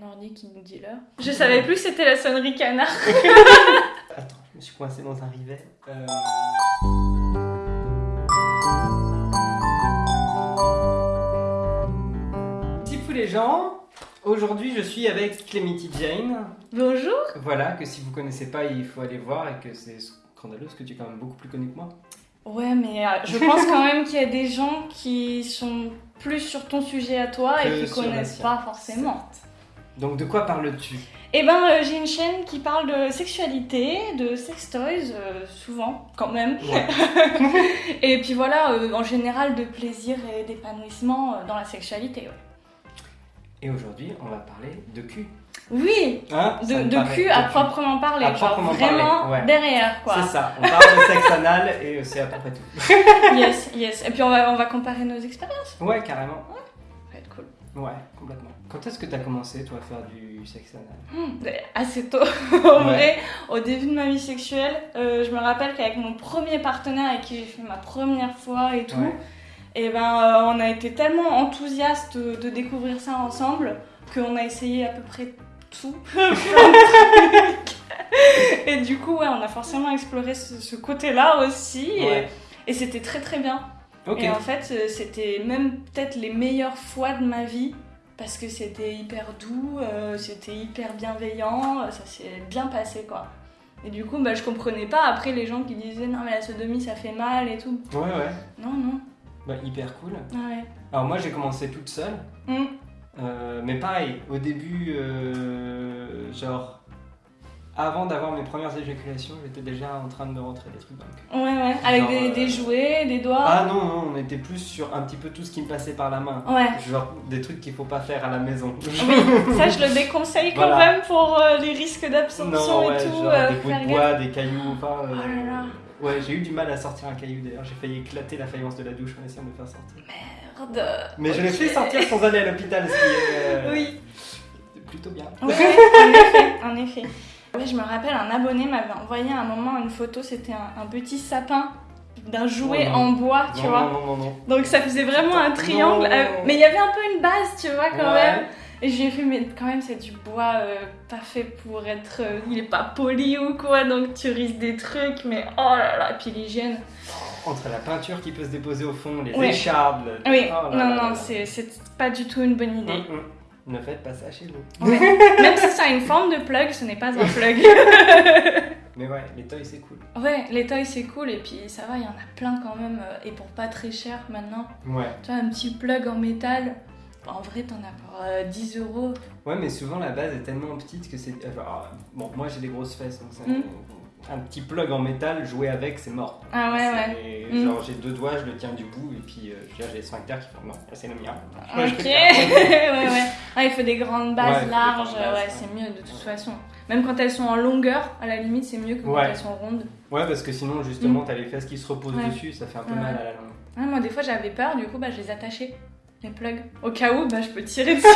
mon ordi qui nous dit l'heure. Je savais plus que c'était la sonnerie canard. Attends, je me suis coincé dans un rivet. Euh... Les gens, aujourd'hui je suis avec Clemity Jane. Bonjour. Voilà, que si vous connaissez pas, il faut aller voir et que c'est scandaleux parce que tu es quand même beaucoup plus connu que moi. Ouais, mais euh, je pense quand même qu'il y a des gens qui sont plus sur ton sujet à toi Que et qui connaissent pas forcément. Donc de quoi parles-tu? Eh ben, euh, j'ai une chaîne qui parle de sexualité, de sex toys, euh, souvent, quand même. Ouais. Et puis voilà, euh, en général, de plaisir et d'épanouissement dans la sexualité. ouais. Et aujourd'hui, on va parler de cul. Oui, Hein? de, de paraît- cul à proprement parler, À genre proprement parler, vraiment ouais. derrière, quoi. C'est ça, on parle de sexe anal et c'est à peu près tout. Yes, yes. Et puis on va, on va comparer nos expériences. Ouais, carrément. Ouais, complètement. Quand est-ce que t'as commencé, toi, à faire du sexe anal? Hmm, assez tôt. en Ouais. vrai, au début de ma vie sexuelle, euh, je me rappelle qu'avec mon premier partenaire avec qui j'ai fait ma première fois et tout, Ouais. et ben euh, on a été tellement enthousiastes de, découvrir ça ensemble qu'on a essayé à peu près tout. Et du coup, ouais, on a forcément exploré ce, ce côté-là aussi. Et, c'était très très bien. Et en fait, euh, c'était même peut-être les meilleures fois de ma vie parce que c'était hyper doux, euh, c'était hyper bienveillant, ça s'est bien passé quoi. Et du coup, bah, je comprenais pas après les gens qui disaient non mais la sodomie ça fait mal et tout. Ouais, ouais. Non, non. Bah, hyper cool. Ah ouais. Alors, moi, j'ai commencé toute seule. Mm. Euh, mais pareil, au début, euh, genre, avant d'avoir mes premières éjaculations, j'étais déjà en train de me rentrer des trucs dans le cul. Ouais, ouais. Avec Genre, des, euh, des jouets, des doigts. Ah non, non, on était plus sur un petit peu tout ce qui me passait par la main. Ouais. Genre des trucs qu'il faut pas faire à la maison. Oui, ça je le déconseille quand Voilà. même pour euh, les risques d'absorption non, ouais, et tout. genre euh, des bouts de bois, des cailloux, enfin. Oh là là. Ouais, j'ai eu du mal à sortir un caillou d'ailleurs. J'ai failli éclater la faïence de la douche en essayant de le faire sortir. Merde. Mais je l'ai fait sortir sans aller à l'hôpital, ce qui est Oui. plutôt bien. Ouais, en effet, en effet. Je me rappelle, un abonné m'avait envoyé à un moment une photo, c'était un, un petit sapin d'un jouet Oh en bois, tu non, vois. non, non. Donc ça faisait vraiment un triangle, euh, mais il y avait un peu une base, tu vois, quand Ouais. même. Et j'ai fait, mais quand même, c'est du bois euh, pas fait pour être. euh, il est pas poli ou quoi, donc tu risques des trucs, mais oh là là, puis l'hygiène. Entre la peinture qui peut se déposer au fond, les Ouais. échardes. le- Oui, oh là non, là non, c'est pas du tout une bonne idée. Hum, hum. Ne faites pas ça chez vous. Ouais. Même si ça a une forme de plug, ce n'est pas un plug. Mais ouais, les toys c'est cool. Ouais, les toys c'est cool et puis ça va, il y en a plein quand même euh, et pour pas très cher maintenant. Ouais. Tu vois, un petit plug en métal, en vrai t'en as pour euh, 10 euros. Ouais, mais souvent la base est tellement petite que c'est. euh, genre, bon, moi j'ai des grosses fesses, donc c'est Mm. Un petit plug en métal, jouer avec, c'est mort. Ah ouais, ouais. C'est- Mm. Genre j'ai deux doigts, je le tiens du bout, et puis euh, j'ai les sphincters qui font non, c'est le mien. Ok, ouais, ouais. Ah, il faut des grandes bases Ouais, larges, grandes bases, ouais, c'est mieux de toute façon. Même quand elles sont en longueur, à la limite, c'est mieux que quand elles sont rondes. Ouais, parce que sinon, justement, t'as les fesses qui se reposent Mm. Dessus, ça fait un peu mal à la langue. Ah, moi, des fois, j'avais peur, du coup, bah, je les attachais, les plugs. Au cas où, bah, je peux tirer dessus.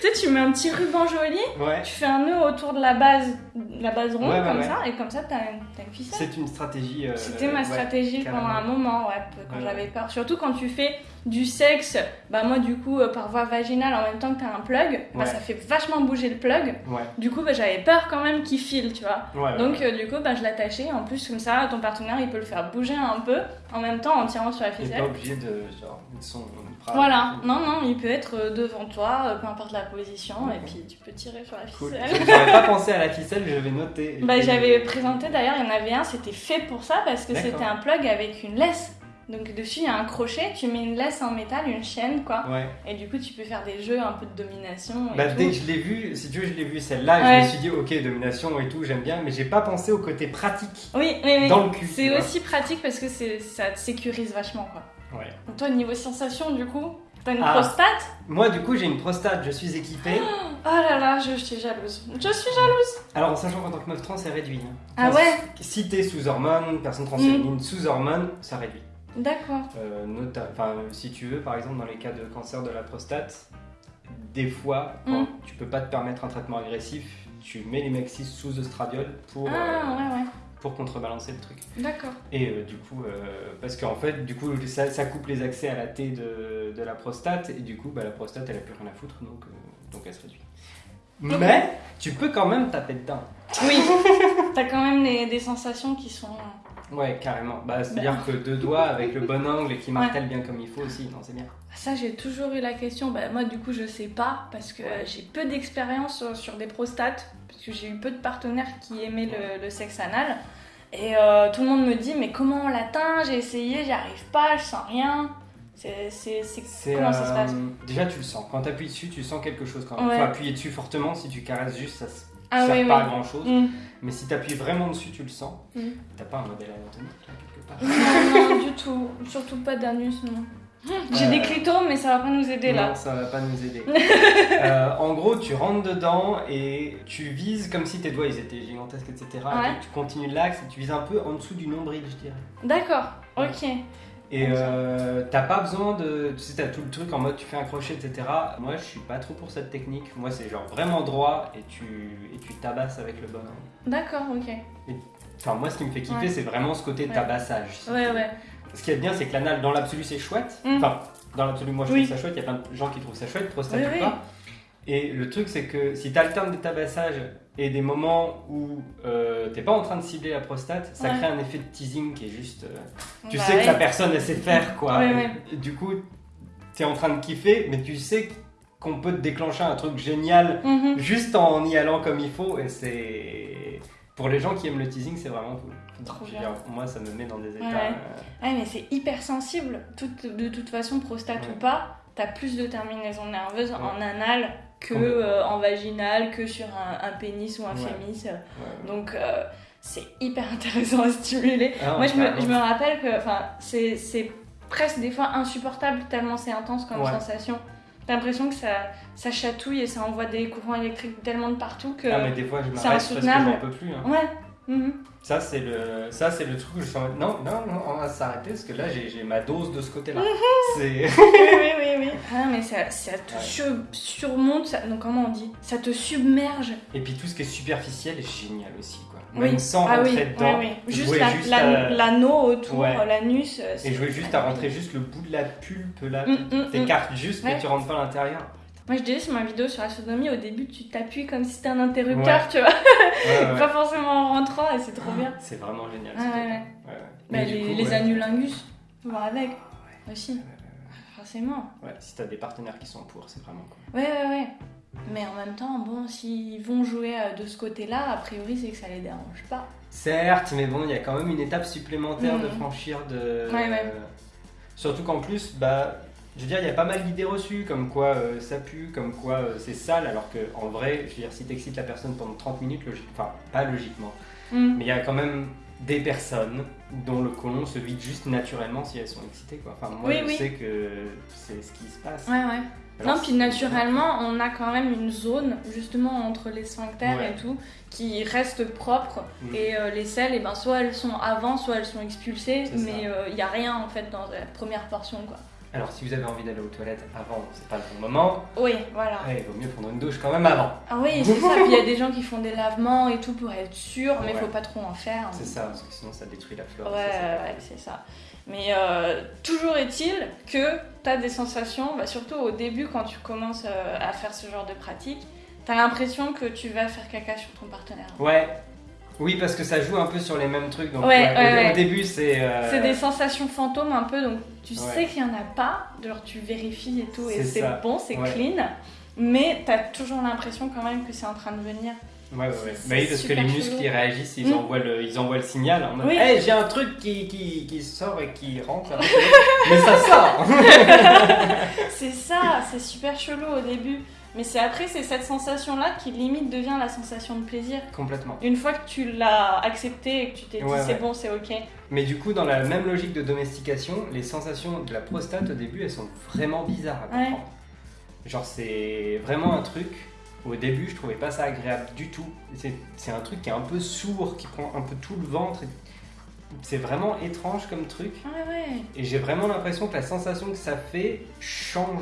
Tu sais, tu mets un petit ruban joli, Ouais, tu fais un nœud autour de la base, la base ronde, Ouais, comme ouais. ça, et comme ça, t'as une, t'as une ficelle. c'est une stratégie. euh, C'était ma stratégie pendant un moment, ouais, quand j'avais peur. Surtout quand tu fais du sexe, bah moi du coup euh, par voie vaginale en même temps que t'as un plug, bah ça fait vachement bouger le plug. Du coup bah j'avais peur quand même qu'il file, tu vois. Donc euh, du coup bah je l'attachais, en plus comme ça ton partenaire il peut le faire bouger un peu en même temps en tirant sur la ficelle. pas obligé de genre de son bras. Voilà, non non, il peut être euh, devant toi, euh, peu importe la position, et puis tu peux tirer sur la Cool. ficelle. J'avais pas pensé à la ficelle, je vais noter. Bah, j'avais présenté d'ailleurs, il y en avait un, c'était fait pour ça parce que c'était un plug avec une laisse. Donc dessus il y a un crochet, tu mets une laisse en métal, une chaîne quoi. Ouais. Et du coup tu peux faire des jeux un peu de domination. Et Bah, tout. dès que je l'ai vu, si tu veux, je l'ai vu celle-là, Ouais. je me suis dit, ok, domination et tout, j'aime bien, mais j'ai pas pensé au côté pratique Oui, oui, oui. dans le cul. C'est aussi pratique parce que ça te sécurise vachement quoi. Ouais. Toi niveau sensation du coup, t'as une Ah. prostate Moi, du coup, j'ai une prostate, je suis équipé. Oh là là, je, je suis jalouse. Je suis jalouse. Alors, en sachant qu'en tant que meuf trans, c'est réduit. hein. Ah ouais Si t'es sous hormones, personne transféminine sous hormones, ça réduit. D'accord. Euh, enfin, si tu veux, par exemple, dans les cas de cancer de la prostate, des fois, quand Mm. tu peux pas te permettre un traitement agressif, tu mets les Mexis sous oestradiol pour, Ah euh, ouais ouais. Pour contrebalancer le truc. D'accord. Et euh, du coup, euh, parce qu'en fait, du coup, ça, ça coupe les accès à la T de, de la prostate, et du coup, bah, la prostate, elle a plus rien à foutre, donc, euh, donc elle se réduit. Mais tu peux quand même taper dedans. Oui. T'as quand même des, des sensations qui sont. Ouais, carrément. Bah, C'est-à-dire que deux doigts avec le bon angle et qui martèlent bien comme il faut aussi, non, c'est bien. Ça, j'ai toujours eu la question. Bah, moi, du coup, je sais pas parce que j'ai peu d'expérience sur, sur des prostates, parce que j'ai eu peu de partenaires qui aimaient le, le sexe anal. Et euh, tout le monde me dit, mais comment on l'atteint J'ai essayé, j'y arrive pas, je sens rien. C'est, comment ça se euh, passe Déjà, tu le sens. Quand tu appuies dessus, tu sens quelque chose quand même. Ouais. faut appuyer dessus fortement. Si tu caresses juste, ça ne Ah sert oui, pas oui. à grand chose. Mm. Mais si tu appuies vraiment dessus, tu le sens. Mm. T'as pas un modèle anatomique là quelque part? Non, non, du tout. Surtout pas d'anus, non. J'ai Euh, des clitos, mais ça va pas nous aider là. Non, ça va pas nous aider. Euh, en gros, tu rentres dedans et tu vises comme si tes doigts ils étaient gigantesques, etc. Ouais. Et tu continues l'axe et tu vises un peu en dessous du nombril, je dirais. D'accord, ok. Et euh, t'as pas besoin de. Tu sais, t'as tout le truc en mode tu fais un crochet, etc. Moi, je suis pas trop pour cette technique. Moi, c'est genre vraiment droit et tu, et tu tabasses avec le bon angle. D'accord, ok. Enfin, moi, ce qui me fait kiffer, Ouais. c'est vraiment ce côté tabassage. Ouais, ouais. Ce qui est bien, c'est que l'anal, dans l'absolu, c'est chouette. Mm. Enfin, dans l'absolu, moi, je Oui. trouve ça chouette. Il y a plein de gens qui trouvent ça chouette, prostate Oui, ou oui. pas. Et le truc, c'est que si tu alternes des tabassages et des moments où euh, t'es pas en train de cibler la prostate, ça Ouais. crée un effet de teasing qui est juste. euh, tu Bah sais que la personne, elle sait faire, quoi. Et- du coup, t'es en train de kiffer, mais tu sais qu'on peut te déclencher un truc génial Mhm. juste en y allant comme il faut. Et c'est. Pour les gens qui aiment le teasing, c'est vraiment cool. Trop Je veux bien. dire, moi, ça me met dans des états. Ouais. euh, Ouais, mais c'est hyper sensible. Tout- de toute façon, prostate Ouais. ou pas, t'as plus de terminaisons nerveuses en anal que euh, en vaginal, que sur un, un pénis ou un fémis. Donc, euh, c'est hyper intéressant à stimuler. Ah, Moi, je me, je me rappelle que c'est presque des fois insupportable tellement c'est intense comme sensation. T'as l'impression que ça, ça chatouille et ça envoie des courants électriques tellement de partout que. Ah mais des fois je c'est m'arrête parce que insoutenable. j'en peux plus. hein. Ouais. mhm. Ça c'est le ça c'est le truc où je mode non non non on va s'arrêter parce que là j'ai ma dose de ce côté-là. c'est oui, oui, oui, oui. Ah, mais ça, ça te Ouais. sur- surmonte, ça, donc comment on dit? Ça te submerge. et puis tout ce qui est superficiel est génial aussi quoi. Oui. Même sans ah oui, rentrer dedans. oui, oui. Juste jouer la- juste la- à- l'anneau autour, Ouais. l'anus. euh, Et jouer juste à rentrer juste le bout de la pulpe là. Mm, mm, mm. T'écartes juste mais tu rentres pas à l'intérieur. Moi, je disais sur ma vidéo sur la sodomie, au début, tu t'appuies comme si c'était un interrupteur, Ouais. tu vois. Ouais. Pas forcément en rentrant, et c'est trop bien. C'est vraiment génial. Bah, les, coup, les anulingus, voir avec Ouais, aussi, forcément. Ouais, si t'as des partenaires qui sont pour, c'est vraiment cool. Ouais, ouais, ouais. Mais en même temps, bon, s'ils vont jouer euh, de ce côté-là, a priori, c'est que ça les dérange pas. Certes, mais bon, il y a quand même une étape supplémentaire de Mhm. franchir de. Ouais, ouais. Surtout qu'en plus, bah, je veux dire, il y a pas mal d'idées reçues, comme quoi euh, ça pue, comme quoi euh, c'est sale, alors que en vrai, je veux dire, si t'excites la personne pendant 30 minutes, logique, enfin, pas logiquement, Mm. mais il y a quand même des personnes dont le côlon se vide juste naturellement si elles sont excitées, quoi. Enfin, moi, Oui, je oui. sais que c'est ce qui se passe. Ouais, ouais. Non, puis naturellement, on a quand même une zone, justement, entre les sphincters Ouais. et tout, qui reste propre. Mm. Et euh, les selles, et ben, soit elles sont avant, soit elles sont expulsées, mais il n'y a rien, en fait, dans la première portion, quoi. Alors, si vous avez envie d'aller aux toilettes avant, c'est pas le bon moment, Oui, voilà. ouais, il vaut mieux prendre une douche quand même avant. Ah oui, c'est ça. Puis il y a des gens qui font des lavements et tout pour être sûr, mais Ouais. faut pas trop en faire. C'est ça, parce que sinon ça détruit la flore. Ouais, ouais, c'est ça. Mais euh, toujours est-il que tu as des sensations, bah, surtout au début quand tu commences euh, à faire ce genre de pratique, tu as l'impression que tu vas faire caca sur ton partenaire. Ouais. Oui, parce que ça joue un peu sur les mêmes trucs. Donc, Ouais, ouais, ouais, au, début, c'est. euh, C'est des sensations fantômes un peu, donc tu sais qu'il y en a pas, genre tu vérifies et tout, et C'est bon, c'est clean, mais tu as toujours l'impression quand même que c'est en train de venir. Ouais, ouais, ouais. Bah oui, parce que les muscles ils réagissent, ils, Mm. envoient le, ils envoient le signal en Oui. Hey, j'ai un truc qui, qui, qui sort et qui rentre. Mais ça sort C'est ça, c'est super chelou au début. Mais c'est après, c'est cette sensation-là qui limite devient la sensation de plaisir. Complètement. Une fois que tu l'as accepté et que tu t'es dit Ouais, c'est ouais. bon, c'est ok. Mais du coup, dans la même logique de domestication, les sensations de la prostate au début, elles sont vraiment bizarres à Ouais. comprendre. Genre, c'est vraiment un truc. Au début, je trouvais pas ça agréable du tout. C'est un truc qui est un peu sourd, qui prend un peu tout le ventre. C'est vraiment étrange comme truc. Ouais, ouais. Et j'ai vraiment l'impression que la sensation que ça fait change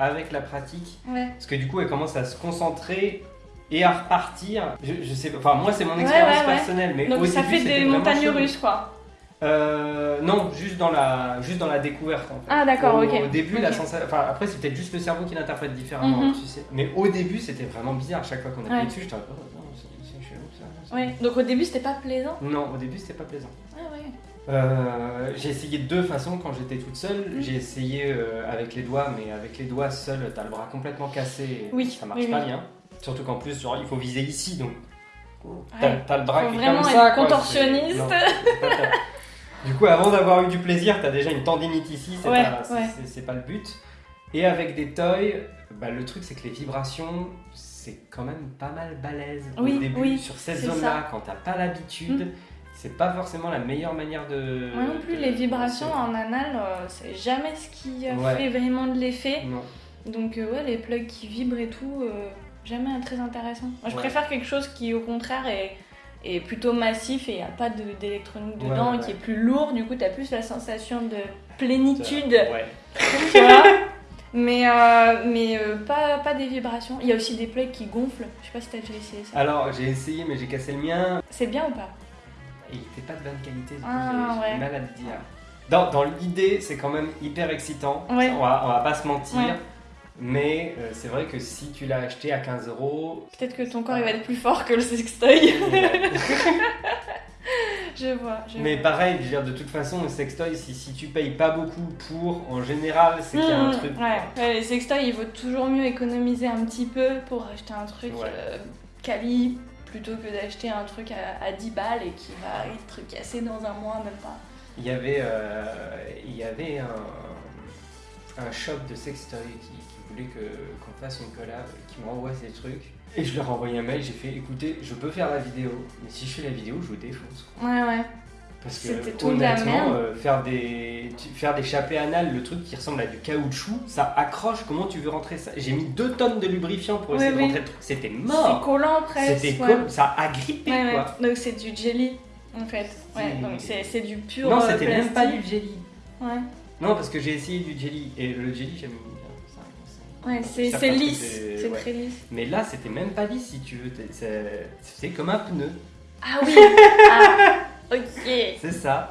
avec la pratique. Ouais. Parce que du coup, elle commence à se concentrer et à repartir. Je, je sais pas, enfin moi c'est mon expérience personnelle, mais Donc au ça début, fait des montagnes russes quoi. Euh, non, juste dans la, juste dans la découverte en fait. Ah, d'accord, ok. Au début, la sensation, enfin après c'est peut-être juste le cerveau qui l'interprète différemment, Mhm. tu sais. Mais au début c'était vraiment bizarre. Chaque fois qu'on appuyait Ouais. dessus, j'étais oh, non, c'est chelou ça. Ouais. Donc au début c'était pas plaisant. Non, au début c'était pas plaisant. Ah ouais. Euh, j'ai essayé de deux façons quand j'étais toute seule. Mhm. J'ai essayé euh, avec les doigts, mais avec les doigts seuls, t'as le bras complètement cassé. Oui, ça marche oui, pas oui. bien. Surtout qu'en plus, genre, il faut viser ici, donc t'as Ouais. le bras qui est comme ça. contorsionniste. Du coup, avant d'avoir eu du plaisir, t'as déjà une tendinite ici, c'est Ouais, pas, ouais. pas le but. Et avec des toys, bah, le truc c'est que les vibrations, c'est quand même pas mal balèze Oui, au début. oui, sur cette zone-là, quand t'as pas l'habitude. Mm. C'est pas forcément la meilleure manière de. Moi non plus, de- les vibrations en anal, euh, c'est jamais ce qui euh, Ouais. fait vraiment de l'effet. Donc euh, ouais, les plugs qui vibrent et tout, euh, jamais très intéressant. Moi je préfère quelque chose qui au contraire est, est plutôt massif et il n'y a pas d'électronique dedans ouais, et qui est plus lourd. Du coup, tu as plus la sensation de plénitude, Ouais. tu vois? Mais, euh, mais euh, pas, pas des vibrations. Il y a aussi des plugs qui gonflent. Je sais pas si t'as déjà essayé ça. Alors j'ai essayé, mais j'ai cassé le mien. C'est bien ou pas? Il était pas de bonne qualité, du coup Ah, j'ai- j'ai mal à te dire. Dans, dans l'idée, c'est quand même hyper excitant. Ouais. On, va, on va pas se mentir. Mais euh, c'est vrai que si tu l'as acheté à 15 euros. Peut-être que ton corps il va être plus fort que le sextoy. je vois. Je Mais vois. pareil, je veux dire, de toute façon, le sextoy, si, si tu payes pas beaucoup pour, en général, c'est qu'il y a un Mmh, truc. Ouais, ouais, les sextoys, il vaut toujours mieux économiser un petit peu pour acheter un truc Ouais. euh, quali plutôt que d'acheter un truc à, à 10 balles et qui va être cassé dans un mois, même pas. Il y avait, euh, il y avait un, un shop de sextoy qui, que, qu'on fasse une collab, qui m'envoie ces trucs. Et je leur ai envoyé un mail, j'ai fait écoutez, je peux faire la vidéo, mais si je fais la vidéo, je vous défonce. quoi. Ouais, ouais. Parce que tout honnêtement, euh, faire des faire des chapés anal, le truc qui ressemble à du caoutchouc, ça accroche. Comment tu veux rentrer ça? J'ai mis deux tonnes de lubrifiant pour Oui, essayer de oui. rentrer le truc. C'était C'est mort. collant presque. C'était ouais. comme ça a grippé Ouais, ouais. quoi. Donc c'est du jelly en fait. Ouais, C'est- donc c'est, c'est du pur Non, euh, c'était même pas du jelly. Ouais, Non, parce que j'ai essayé du jelly et le jelly j'aime ouais c'est, lisse. C'est ouais. très lisse. Mais là, c'était même pas lisse si tu veux. C'est comme un pneu. Ah oui Ah, ok C'est ça.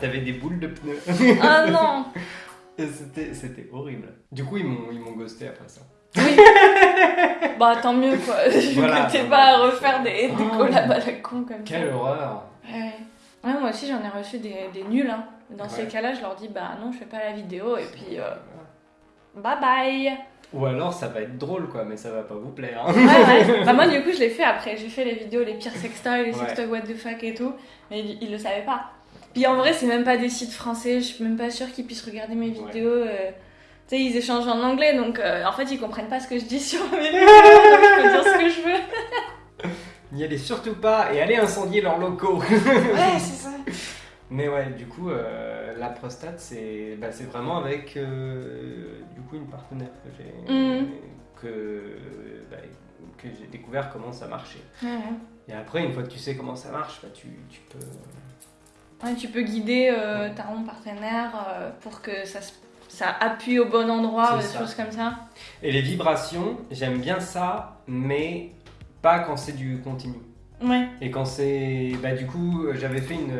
T'avais des boules de pneus. Ah non C'était horrible. Du coup, ils m'ont ghosté après ça. Oui Bah tant mieux quoi. Je Voilà. que t'es pas à refaire des, des Oh. collabs à la con comme Quelle ça. horreur. Ouais. Ouais, moi aussi j'en ai reçu des, des nuls. Hein. Dans ces cas-là, je leur dis bah non, je fais pas la vidéo et puis euh, bye bye. Ou alors ça va être drôle quoi, mais ça va pas vous plaire. hein. Ouais, ouais. Bah moi du coup je l'ai fait après. J'ai fait les vidéos les pires sextoys, les sextoys what the fuck et tout. Mais ils, ils le savaient pas. Puis en vrai, c'est même pas des sites français. Je suis même pas sûre qu'ils puissent regarder mes vidéos. euh, Tu sais, ils échangent en anglais donc euh, en fait ils comprennent pas ce que je dis sur mes vidéos. donc je peux dire ce que je veux. N'y allez surtout pas et allez incendier leurs locaux. Ouais, c'est ça. Mais ouais, du coup, euh, la prostate, c'est bah, c'est vraiment avec euh, du coup une partenaire que j'ai Mhm. que, bah, que j'ai découvert comment ça marchait. Et après, une fois que tu sais comment ça marche, bah, tu, tu peux. Ouais, tu peux guider euh, ta ronde partenaire pour que ça, ça appuie au bon endroit, des ça. choses comme ça. Et les vibrations, j'aime bien ça, mais pas quand c'est du continu. Ouais. Et quand c'est. Bah, du coup, j'avais fait une,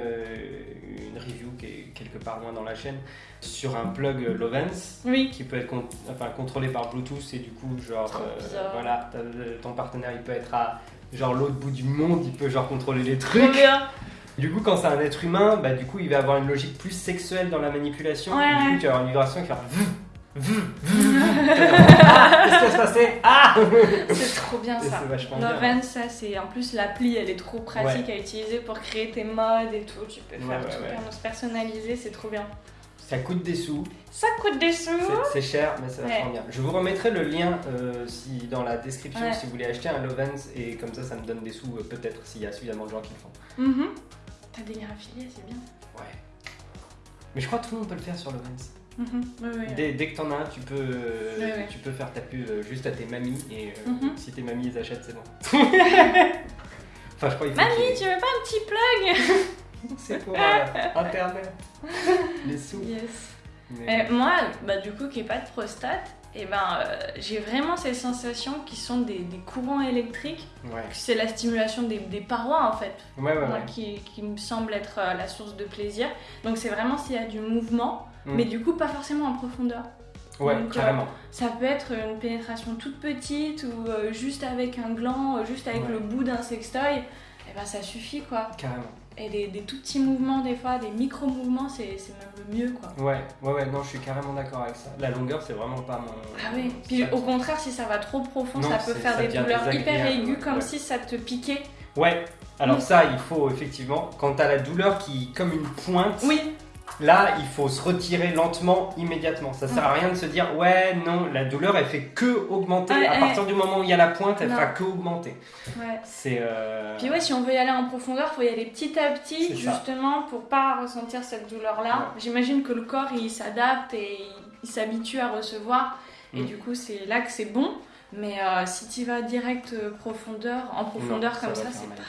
une review qui est quelque part loin dans la chaîne sur un plug Lovens Oui. qui peut être con- enfin, contrôlé par Bluetooth et du coup, genre. Euh, voilà, ton partenaire il peut être à genre l'autre bout du monde, il peut genre contrôler les trucs. bien. Du coup, quand c'est un être humain, bah, du coup, il va avoir une logique plus sexuelle dans la manipulation. Ouais, du coup, tu vas avoir une vibration qui va ah, qu'est-ce qui va se passer Ah C'est trop bien ça. Loven, ça c'est en plus l'appli, elle est trop pratique à utiliser pour créer tes modes et tout. Tu peux faire ouais, tout ouais. se personnaliser, c'est trop bien. Ça coûte des sous, Ça coûte des sous. c'est- cher, mais c'est vachement Ouais. bien. Je vous remettrai le lien euh, si, dans la description Ouais. si vous voulez acheter un Lovens et comme ça, ça me donne des sous, euh, peut-être s'il y a suffisamment de gens qui le font. Mhm. T'as des liens affiliés, c'est bien. Ouais. Mais je crois que tout le monde peut le faire sur Lovens. Mhm. Dès, dès que t'en as un, tu peux, euh, tu peux faire ta pub euh, juste à tes mamies et euh, Mhm. si tes mamies les achètent, c'est bon. enfin, je crois qu'il faut Mamie, tu veux pas un petit plug C'est pour euh, internet. Les sous. Yes. Mais- Euh, moi, bah, du coup, qui n'ai pas de prostate, et ben euh, j'ai vraiment ces sensations qui sont des, des courants électriques. Ouais. C'est la stimulation des, des parois en fait, Ouais, ouais, moi, qui, qui me semble être la source de plaisir. Donc c'est vraiment s'il y a du mouvement, Mm. mais du coup pas forcément en profondeur. Ouais, Donc, euh, carrément. Ça peut être une pénétration toute petite ou euh, juste avec un gland, euh, juste avec Ouais. le bout d'un sextoy. Et ben ça suffit quoi. Carrément. Et des, des tout petits mouvements des fois, des micro-mouvements, c'est c'est même le mieux quoi. Ouais, ouais, ouais, non, je suis carrément d'accord avec ça. La longueur, c'est vraiment pas mon. Ah oui, puis au contraire, si ça va trop profond, Non, ça peut faire ça des douleurs hyper aiguës, comme ouais. si ça te piquait. Ouais, alors Mm. ça, il faut effectivement, quand t'as la douleur qui, comme une pointe, Oui, là, il faut se retirer lentement, immédiatement. Ça sert à rien de se dire, ouais, non, la douleur, elle fait que augmenter. Ouais, à ouais. partir du moment où il y a la pointe, elle Non. fera que augmenter. ouais. C'est. euh, Puis ouais, si on veut y aller en profondeur, faut y aller petit à petit, C'est ça. justement, pour pas ressentir cette douleur-là. J'imagine que le corps, il s'adapte et il- il s'habitue à recevoir. Et Mm. du coup, c'est là que c'est bon. Mais euh, si tu vas direct euh, profondeur, en profondeur non, comme ça, faire c'est pas...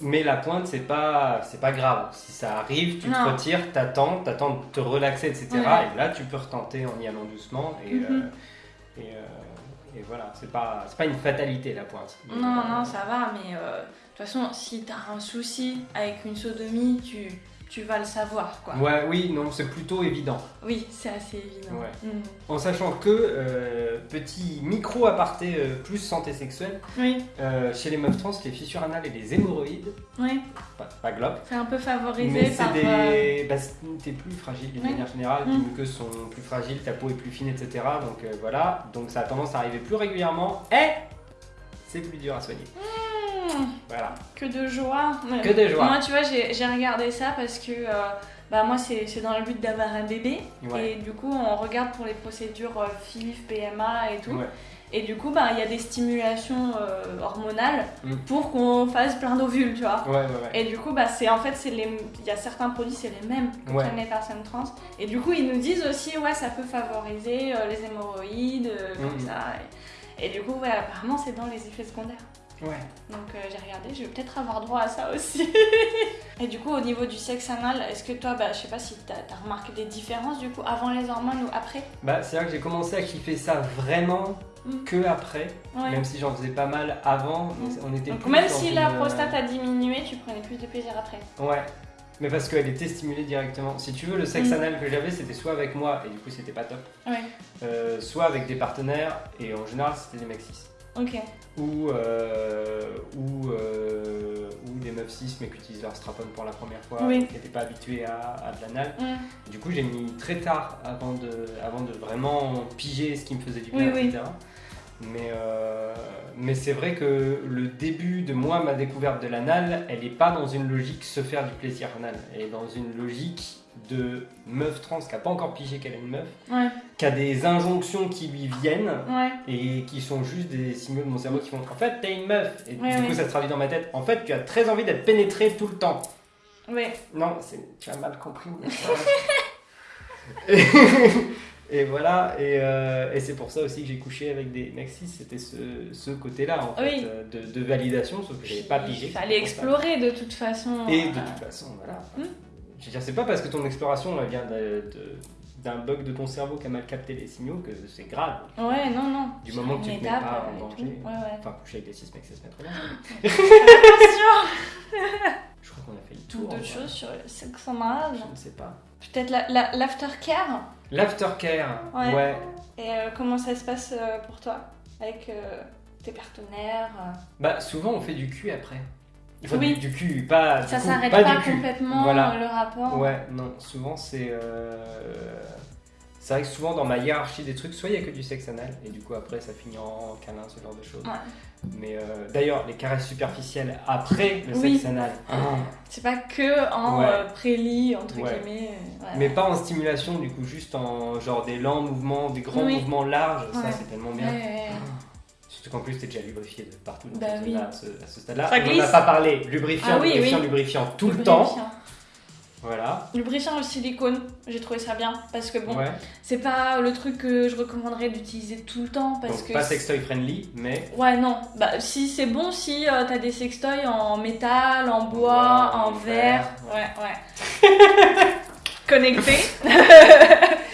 Mais la pointe, c'est pas, c'est pas grave. Si ça arrive, tu te retires, t'attends, t'attends de te relaxer, etc. Ouais. Et là, tu peux retenter en y allant doucement. Et, Mhm. euh, et, euh, et voilà, c'est pas, c'est pas une fatalité la pointe. Non, non, ça va, mais euh, de toute façon, si t'as un souci avec une sodomie, tu, tu vas le savoir, quoi. Ouais, oui, non, c'est plutôt évident. Oui, c'est assez évident. Ouais. Mm. En sachant que, euh, petit micro aparté euh, plus santé sexuelle, Oui, euh, chez les meufs trans, les fissures anales et les hémorroïdes, oui, pas, pas globe, c'est un peu favorisé mais c'est par... des. Bah, t'es plus fragile d'une manière générale, tes Mm. muqueuses sont plus fragiles, ta peau est plus fine, etc. Donc voilà, donc ça a tendance à arriver plus régulièrement et c'est plus dur à soigner. hmm, Voilà. que de joie. Que de joie. Moi, tu vois, j'ai regardé ça parce que... euh, bah moi c'est dans le but d'avoir un bébé Ouais. et du coup on regarde pour les procédures euh, PMA et tout Ouais. et du coup bah il y a des stimulations euh, hormonales Mm. pour qu'on fasse plein d'ovules tu vois Ouais, ouais, ouais. Et du coup, bah, c'est en fait, il y a certains produits, c'est les mêmes que prennent les personnes trans. Et du coup, ils nous disent aussi, ouais, ça peut favoriser euh, les hémorroïdes, euh, comme Mhm. ça. Et, et du coup, ouais, apparemment, c'est dans les effets secondaires. Ouais. Donc euh, j'ai regardé, je vais peut-être avoir droit à ça aussi. et du coup, au niveau du sexe anal, est-ce que toi, bah, je sais pas si t'as as remarqué des différences du coup avant les hormones ou après? Bah, c'est vrai que j'ai commencé à kiffer ça vraiment mm. que après, ouais. même si j'en faisais pas mal avant, mm. on était Donc plus même si la euh, prostate a diminué, tu prenais plus de plaisir après. Ouais, mais parce qu'elle était stimulée directement. Si tu veux, le sexe mm. anal que j'avais, c'était soit avec moi, et du coup c'était pas top, ouais. Euh, soit avec des partenaires, et en général c'était des mecs 6 ou, euh, ou, euh, ou, des meufs cis mais qui utilisent leur strap pour la première fois, qui n'étaient pas habituées à, de l'anal. Mm. Du coup, j'ai mis très tard avant de, avant de vraiment piger ce qui me faisait du bien, etc. Mais, euh, mais c'est vrai que le début de moi, ma découverte de l'anal, elle n'est pas dans une logique se faire du plaisir anal, elle est dans une logique de meuf trans qui n'a pas encore pigé qu'elle est une meuf, Ouais. qui a des injonctions qui lui viennent Ouais. et qui sont juste des signaux de mon cerveau qui font en fait t'es une meuf et Ouais, du coup ça se traduit dans ma tête en fait tu as très envie d'être pénétré tout le temps Ouais. non, tu as mal compris. et, et voilà, et, euh, et c'est pour ça aussi que j'ai couché avec des mecs c'était ce, ce côté-là en fait, Oui. euh, de, de validation, sauf que j'avais pas pigé. Il fallait explorer de toute façon. Et de euh, toute façon, voilà. Hmm. Je veux dire, c'est pas parce que ton exploration elle vient d'un bug de ton cerveau qui a mal capté les signaux que c'est grave. Ouais, non, non. Du moment que tu te mets pas euh, en et danger. tout. Ouais, ouais. Enfin, coucher avec des cis mecs, c'est se mettre en danger. Attention Je crois qu'on a fait le tour. d'autres choses sur le sexe anal. Je ne sais pas. Peut-être la- la- l'aftercare L'aftercare, Ouais. ouais. Et euh, comment ça se passe euh, pour toi? Avec euh, tes partenaires euh, Bah souvent on fait du cul après. Enfin, Oui. du, du cul, pas du Ça s'arrête pas, complètement Voilà. euh, le rapport Ouais, non, souvent c'est... euh, C'est vrai que souvent dans ma hiérarchie des trucs, soit il y a que du sexe anal, et du coup après ça finit en câlin, ce genre de choses. Ouais. Mais euh, d'ailleurs, les caresses superficielles après le Oui. sexe anal, ah, C'est pas que en Ouais. euh, prélit, entre Ouais. guillemets. mais pas en stimulation, du coup juste en genre des lents mouvements, des grands mouvements larges, ça c'est tellement bien. ouais, Ah. Surtout qu'en plus t'es déjà lubrifié de partout dans Bah oui. à ce, stade-là. On n'en a pas parlé, lubrifiant, Ah oui, lubrifiant, oui. lubrifiant tout le temps. Lubrifiant. Voilà. Lubrifiant au silicone, j'ai trouvé ça bien. Parce que bon, Ouais. c'est pas le truc que je recommanderais d'utiliser tout le temps. Parce Donc que pas sextoy friendly, mais Ouais, non. Bah, si c'est bon si euh, t'as des sextoys en métal, en bois, en en verre. verre, Ouais, ouais. Connecté.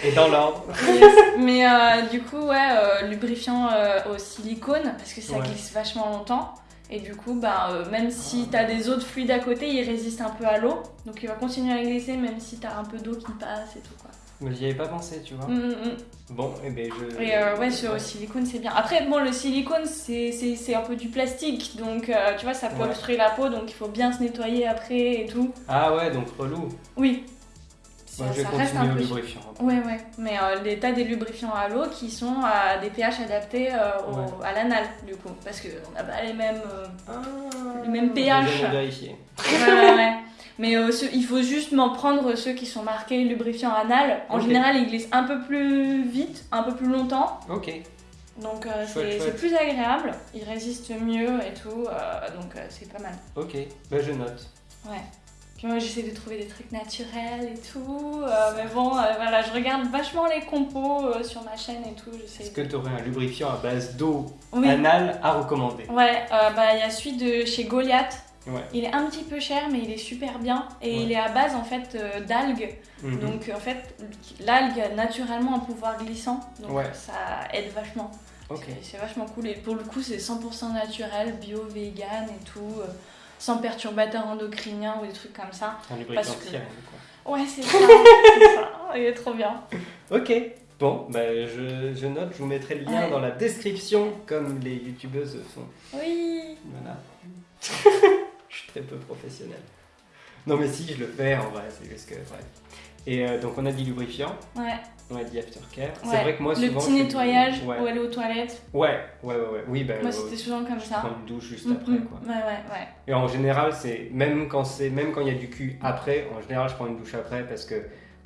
Et dans l'ordre. Yes. Mais euh, du coup, ouais, euh, lubrifiant euh, au silicone, parce que ça Ouais. glisse vachement longtemps. Et du coup, bah, même si t'as des autres fluides à côté, il résiste un peu à l'eau. Donc il va continuer à glisser, même si t'as un peu d'eau qui passe et tout quoi. Mais j'y avais pas pensé, tu vois. Mm, mm, mm. Bon, et ben je. Et euh, ouais, sur le silicone, c'est bien. Après, bon, le silicone, c'est- un peu du plastique. Donc, euh, tu vois, ça peut Ouais. obstruer la peau. Donc, il faut bien se nettoyer après et tout. Ah ouais, donc relou. Oui. Ça, ça reste un peu lubrifiant. Ouais, ouais. Mais euh, les tas des lubrifiants à l'eau qui sont à des pH adaptés euh, au- Ouais. à l'anal, du coup. Parce qu'on n'a pas les mêmes. euh, Ah, Le même j'ai pH. vérifié. ouais. Mais euh, il faut justement prendre ceux qui sont marqués lubrifiant anal. En général, ils glissent un peu plus vite, un peu plus longtemps. Ok. Donc euh, c'est plus agréable. Ils résistent mieux et tout. euh, donc euh, c'est pas mal. Ok. Bah je note. Ouais. Puis moi j'essaie de trouver des trucs naturels et tout. euh, mais bon, euh, voilà, je regarde vachement les compos euh, sur ma chaîne et tout. Est-ce que tu aurais un lubrifiant à base d'eau Oui. à recommander? Ouais, bah il y a celui de chez Goliath. Ouais. Il est un petit peu cher, mais il est super bien. Et Ouais. il est à base en fait euh, d'algues. Mhm. Donc en fait, l'algue a naturellement un pouvoir glissant. Donc Ouais. ça aide vachement. C'est vachement cool. Et pour le coup, c'est 100% naturel, bio, vegan et tout. Sans perturbateurs endocriniens ou des trucs comme ça. Un lubrifiant que-. Ouais, c'est ça. ça. Il est trop bien. Ok. Bon, bah je, je note, je vous mettrai le lien Ouais. dans la description comme les youtubeuses font. Oui. Voilà. je suis très peu professionnel. Non mais si, je le fais en vrai, c'est juste que... Et euh, donc on a dit lubrifiant, Ouais. on a dit aftercare. C'est ouais. vrai que moi le souvent... petit fais du- nettoyage Ouais. ou aller aux toilettes. ouais, ouais, ouais, ouais. Oui, bah... Moi, euh, c'était souvent comme je ça. prends une douche juste Mm, après, mm. quoi. Ouais, ouais, ouais. Et en général, c'est même quand c'est même quand il y a du cul après, en général, je prends une douche après parce que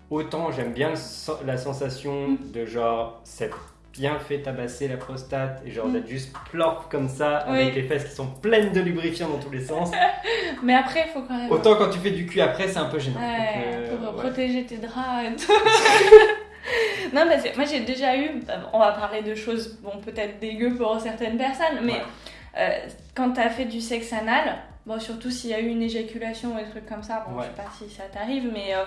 autant j'aime bien le la sensation Mm. de genre c'est bien fait tabasser la prostate et genre Mm. d'être juste plorp comme ça Oui. avec les fesses qui sont pleines de lubrifiant dans tous les sens. Mais après, il faut quand même. Autant quand tu fais du cul après, c'est un peu gênant. Ouais, Donc, euh, pour ouais. protéger tes draps et tout. non, parce que moi j'ai déjà eu, on va parler de choses, bon, peut-être dégueu pour certaines personnes, mais Ouais. euh, quand t'as fait du sexe anal, bon, surtout s'il y a eu une éjaculation ou des trucs comme ça, bon, je sais pas si ça t'arrive, mais euh,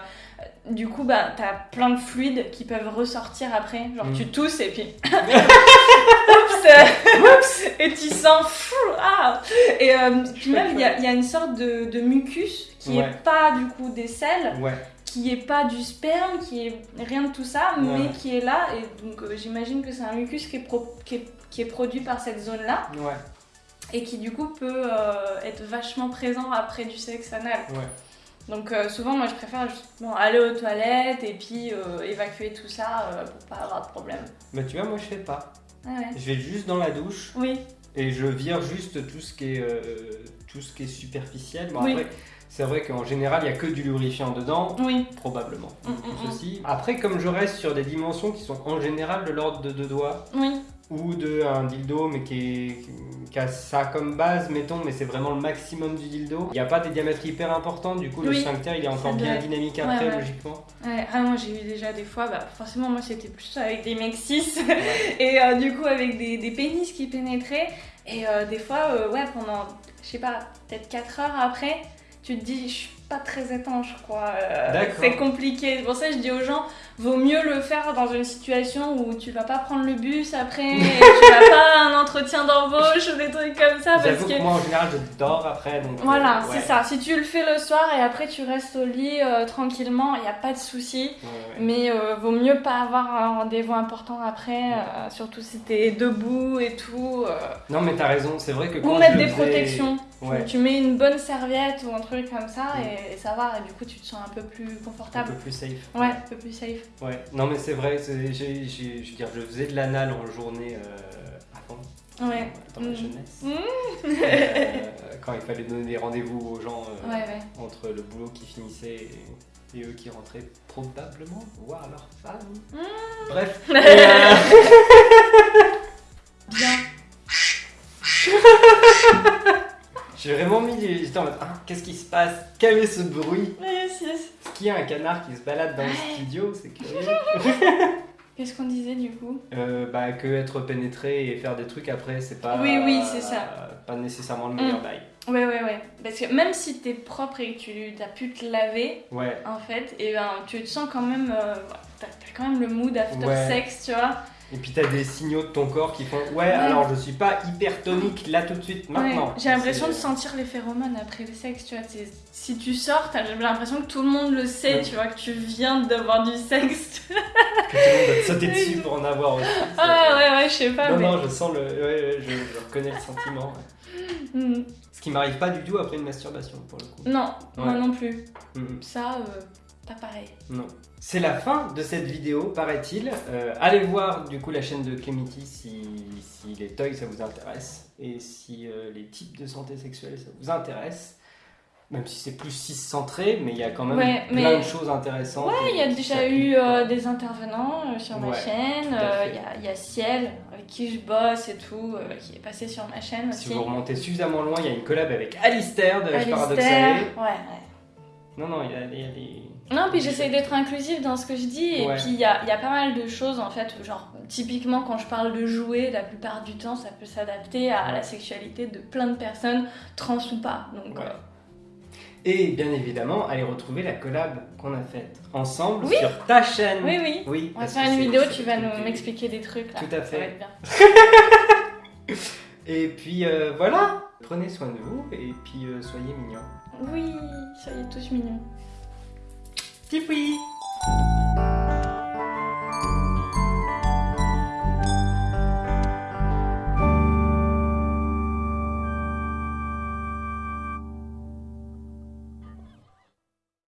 du coup, bah, t'as plein de fluides qui peuvent ressortir après. Genre, Mm. tu tousses et puis. Oups, euh, oups, Et tu sens. fou, ah Et euh, puis même, il y, a- il y a une sorte de, de mucus qui Ouais. est pas du coup des selles Ouais, qui est pas du sperme, qui est rien de tout ça, mais qui est là. Et donc euh, j'imagine que c'est un mucus qui est, pro- qui, est, qui est produit par cette zone-là et qui du coup peut euh, être vachement présent après du sexe anal. ouais. Donc euh, souvent moi je préfère justement aller aux toilettes et puis euh, évacuer tout ça euh, pour pas avoir de problème. Mais tu vois, moi je fais pas. Ah ouais. Je vais juste dans la douche Oui, et je vire juste tout ce qui est, tout ce qui est superficiel. Bon, Oui. après, c'est vrai qu'en général, il n'y a que du lubrifiant dedans. oui, Probablement. Mm, mm, mm. ceci. Après, comme je reste sur des dimensions qui sont en général de l'ordre de deux doigts oui, ou de un dildo, mais qui, est, qui a ça comme base, mettons, mais c'est vraiment le maximum du dildo. Il n'y a pas des diamètres hyper importants, du coup, le Oui. sphincter il est encore bien être- dynamique après, ouais. logiquement. Ouais, ah, moi j'ai eu déjà des fois, bah, forcément moi c'était plus avec des mecs et euh, du coup avec des, des pénis qui pénétraient et euh, des fois euh, ouais pendant je sais pas peut-être 4 heures après tu te dis je suis pas très étanche quoi. Euh, c'est compliqué. C'est pour ça que je dis aux gens vaut mieux le faire dans une situation où tu vas pas prendre le bus après et tu vas pas un entretien d'embauche ou des trucs comme ça parce que que moi, en général, je dors après, donc. euh, voilà, ouais. c'est ça. Si tu le fais le soir et après tu restes au lit euh, tranquillement, il n'y a pas de souci. Ouais, ouais. Mais euh, vaut mieux pas avoir un rendez-vous important après, euh, surtout si t'es debout et tout. euh, Non, mais t'as raison, c'est vrai que quand ou mettre des faisais- protections. Ouais. Tu mets une bonne serviette ou un truc comme ça Mm. et, et ça va. Et du coup, tu te sens un peu plus Un confortable. peu plus safe. Ouais, un peu plus safe. Ouais. Non, mais c'est vrai, je veux dire, je faisais de l'anal en journée euh, avant. Ouais. Dans ma Mm. jeunesse. Mm. Euh, quand il fallait donner des rendez-vous aux gens euh, Ouais, ouais. entre le boulot qui finissait et, et eux qui rentraient probablement voir leur femme. Mm. Bref. J'ai vraiment mis les. J'étais en mode, Ah, qu'est-ce qui se passe? Quel est ce bruit? Yes, yes. Est-ce qu'il y a un canard qui se balade dans le studio C'est curieux. Qu'est-ce qu'on disait du coup? Euh, bah, que être pénétré et faire des trucs après, c'est pas. Oui, oui, c'est ça. Pas nécessairement le meilleur Mm. bail. Ouais, ouais, ouais. Parce que même si t'es propre et que tu as pu te laver, Ouais. en fait, et ben tu te sens quand même euh, t'as t'as quand même le mood after Ouais. sex, tu vois? Et puis t'as des signaux de ton corps qui font Ouais, alors je suis pas hypertonique là tout de suite, maintenant. Ouais, J'ai l'impression de sentir les phéromones après le sexe, tu vois. Si tu sors, t'as j'ai l'impression que tout le monde le sait, Ouais. tu vois, que tu viens d'avoir du sexe. que tout le monde va te sauter dessus pour en avoir aussi. ah ouais, ouais, je sais pas. Non, mais... non, je sens le. Ouais, je, je reconnais le sentiment. Mm. Ce qui m'arrive pas du tout après une masturbation pour le coup. Non, moi non plus. Mhm. Ça, euh, pas pareil. Non. C'est la fin de cette vidéo, paraît-il. Euh, allez voir du coup la chaîne de Clemity si, si les toys ça vous intéresse et si euh, les types de santé sexuelle ça vous intéresse. Même si c'est plus cis-centré, mais il y a quand même Ouais, plein mais- de choses intéressantes. Ouais, il y a déjà eu euh, des intervenants sur ma Ouais, chaîne. Il y, a, il y a Ciel, avec qui je bosse et tout, qui est passé sur ma chaîne Si aussi. vous remontez suffisamment loin, il y a une collab avec Alistair de Alistair. Paradoxalé. Ouais, ouais. Non, non, il y a, des. Non, puis j'essaie d'être inclusive dans ce que je dis. Et Ouais. puis il y a, il y a pas mal de choses en fait. Genre, typiquement, quand je parle de jouer, la plupart du temps, ça peut s'adapter à la sexualité de plein de personnes, trans ou pas. Donc, Ouais. euh, Et bien évidemment, allez retrouver la collab qu'on a faite ensemble Oui. sur ta chaîne. oui, oui. Oui, On va faire une vidéo, tu vas nous m'expliquer des trucs là. Tout à Ça fait. va être bien. Et puis euh, voilà, prenez soin de vous et puis euh, soyez mignons. Oui, soyez tous mignons. Tipoui